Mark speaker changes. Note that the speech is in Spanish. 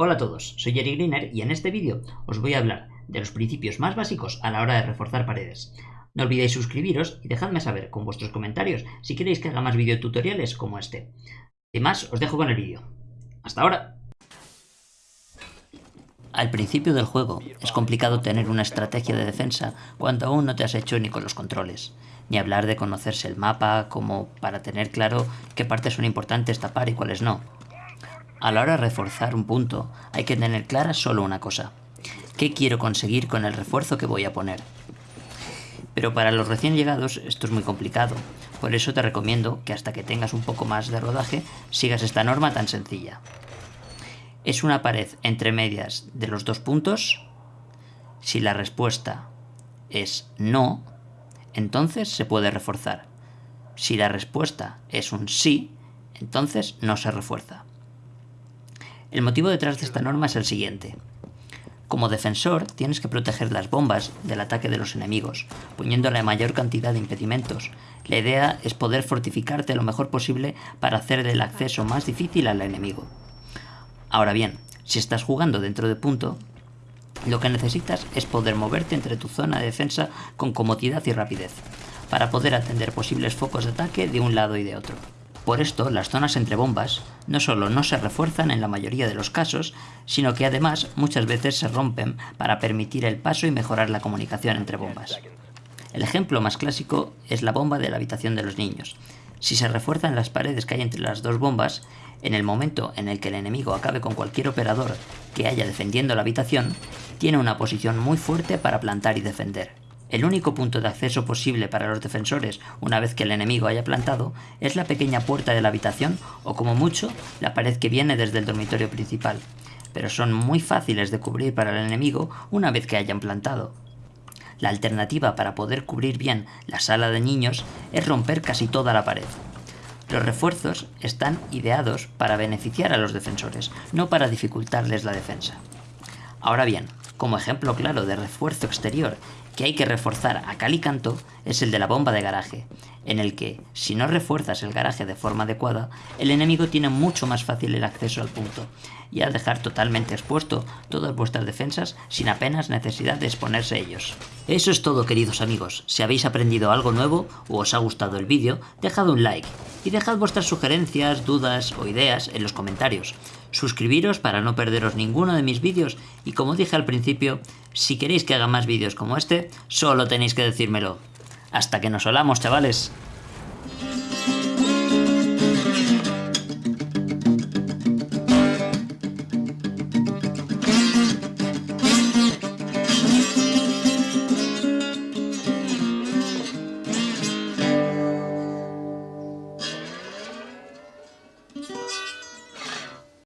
Speaker 1: Hola a todos, soy Jerry Greener y en este vídeo os voy a hablar de los principios más básicos a la hora de reforzar paredes. No olvidéis suscribiros y dejadme saber con vuestros comentarios si queréis que haga más videotutoriales como este. Sin más, os dejo con el vídeo. ¡Hasta ahora! Al principio del juego es complicado tener una estrategia de defensa cuando aún no te has hecho ni con los controles, ni hablar de conocerse el mapa como para tener claro qué partes son importantes tapar y cuáles no. A la hora de reforzar un punto hay que tener clara solo una cosa. ¿Qué quiero conseguir con el refuerzo que voy a poner? Pero para los recién llegados esto es muy complicado, por eso te recomiendo que hasta que tengas un poco más de rodaje sigas esta norma tan sencilla. ¿Es una pared entre medias de los dos puntos? Si la respuesta es no, entonces se puede reforzar. Si la respuesta es un sí, entonces no se refuerza. El motivo detrás de esta norma es el siguiente. Como defensor, tienes que proteger las bombas del ataque de los enemigos, poniendo la mayor cantidad de impedimentos. La idea es poder fortificarte lo mejor posible para hacer el acceso más difícil al enemigo. Ahora bien, si estás jugando dentro de punto, lo que necesitas es poder moverte entre tu zona de defensa con comodidad y rapidez, para poder atender posibles focos de ataque de un lado y de otro. Por esto, las zonas entre bombas no solo no se refuerzan en la mayoría de los casos, sino que además muchas veces se rompen para permitir el paso y mejorar la comunicación entre bombas. El ejemplo más clásico es la bomba de la habitación de los niños. Si se refuerzan las paredes que hay entre las dos bombas, en el momento en el que el enemigo acabe con cualquier operador que haya defendiendo la habitación, tiene una posición muy fuerte para plantar y defender. El único punto de acceso posible para los defensores una vez que el enemigo haya plantado es la pequeña puerta de la habitación o como mucho la pared que viene desde el dormitorio principal, pero son muy fáciles de cubrir para el enemigo una vez que hayan plantado. La alternativa para poder cubrir bien la sala de niños es romper casi toda la pared. Los refuerzos están ideados para beneficiar a los defensores, no para dificultarles la defensa. Ahora bien, como ejemplo claro de refuerzo exterior que hay que reforzar a cal y canto es el de la bomba de garaje, en el que, si no refuerzas el garaje de forma adecuada, el enemigo tiene mucho más fácil el acceso al punto, y a dejar totalmente expuesto todas vuestras defensas sin apenas necesidad de exponerse ellos. Eso es todo queridos amigos, si habéis aprendido algo nuevo o os ha gustado el vídeo, dejad un like, y dejad vuestras sugerencias, dudas o ideas en los comentarios. Suscribiros para no perderos ninguno de mis vídeos y como dije al principio, si queréis que haga más vídeos como este, solo tenéis que decírmelo. Hasta que nos hablamos, chavales.